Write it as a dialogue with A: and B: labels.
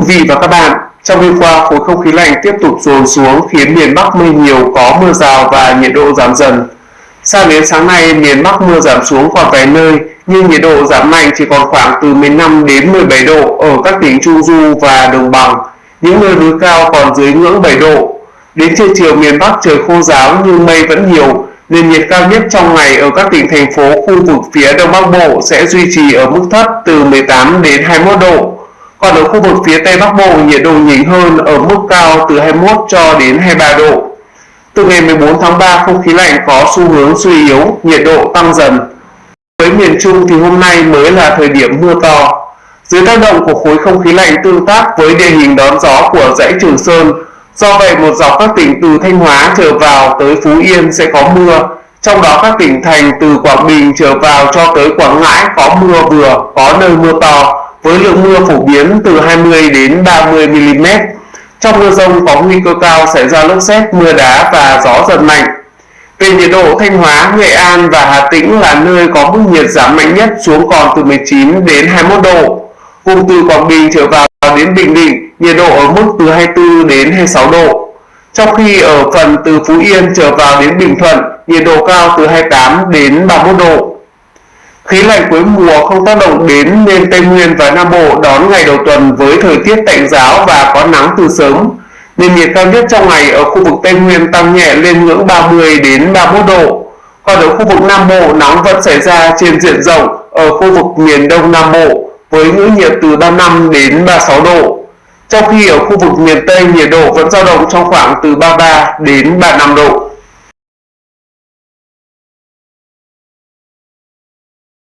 A: quý vị và các bạn, trong đêm qua khối không khí lạnh tiếp tục dồn xuống khiến miền Bắc mây nhiều có mưa rào và nhiệt độ giảm dần. Sang đến sáng nay, miền Bắc mưa giảm xuống còn vài nơi, nhưng nhiệt độ giảm mạnh chỉ còn khoảng từ 15 đến 17 độ ở các tỉnh Trung Du và Đồng Bằng. Những nơi núi cao còn dưới ngưỡng 7 độ. Đến trưa chiều miền Bắc trời khô ráo nhưng mây vẫn nhiều, nền nhiệt cao nhất trong ngày ở các tỉnh thành phố khu vực phía Đông Bắc Bộ sẽ duy trì ở mức thấp từ 18 đến 21 độ. Còn ở khu vực phía Tây Bắc Bộ nhiệt độ nhỉnh hơn ở mức cao từ 21 cho đến 23 độ. Từ ngày 14 tháng 3 không khí lạnh có xu hướng suy yếu, nhiệt độ tăng dần. Với miền Trung thì hôm nay mới là thời điểm mưa to. Dưới tác động của khối không khí lạnh tương tác với địa hình đón gió của dãy Trường Sơn, do vậy một dọc các tỉnh từ Thanh Hóa trở vào tới Phú Yên sẽ có mưa, trong đó các tỉnh thành từ Quảng Bình trở vào cho tới Quảng Ngãi có mưa vừa, có nơi mưa to, với lượng mưa phổ biến từ 20 đến 30 mm. Trong mưa rông có nguy cơ cao xảy ra lốc xét, mưa đá và gió giật mạnh. Về nhiệt độ, Thanh Hóa, Nghệ An và Hà Tĩnh là nơi có mức nhiệt giảm mạnh nhất xuống còn từ 19 đến 21 độ. Vùng từ Quảng Bình trở vào đến Bình Định, nhiệt độ ở mức từ 24 đến 26 độ. Trong khi ở phần từ Phú Yên trở vào đến Bình Thuận, nhiệt độ cao từ 28 đến 31 độ. Khí lạnh cuối mùa không tác động đến nên Tây Nguyên và Nam Bộ đón ngày đầu tuần với thời tiết tạnh giáo và có nắng từ sớm. Nền nhiệt cao nhất trong ngày ở khu vực Tây Nguyên tăng nhẹ lên ngưỡng 30 đến 31 độ. Còn ở khu vực Nam Bộ, nắng vẫn xảy ra trên diện rộng ở khu vực miền Đông Nam Bộ với ngưỡng nhiệt từ 35 đến 36 độ. Trong khi ở khu vực miền Tây, nhiệt độ vẫn dao động trong khoảng từ 33 đến 35 độ.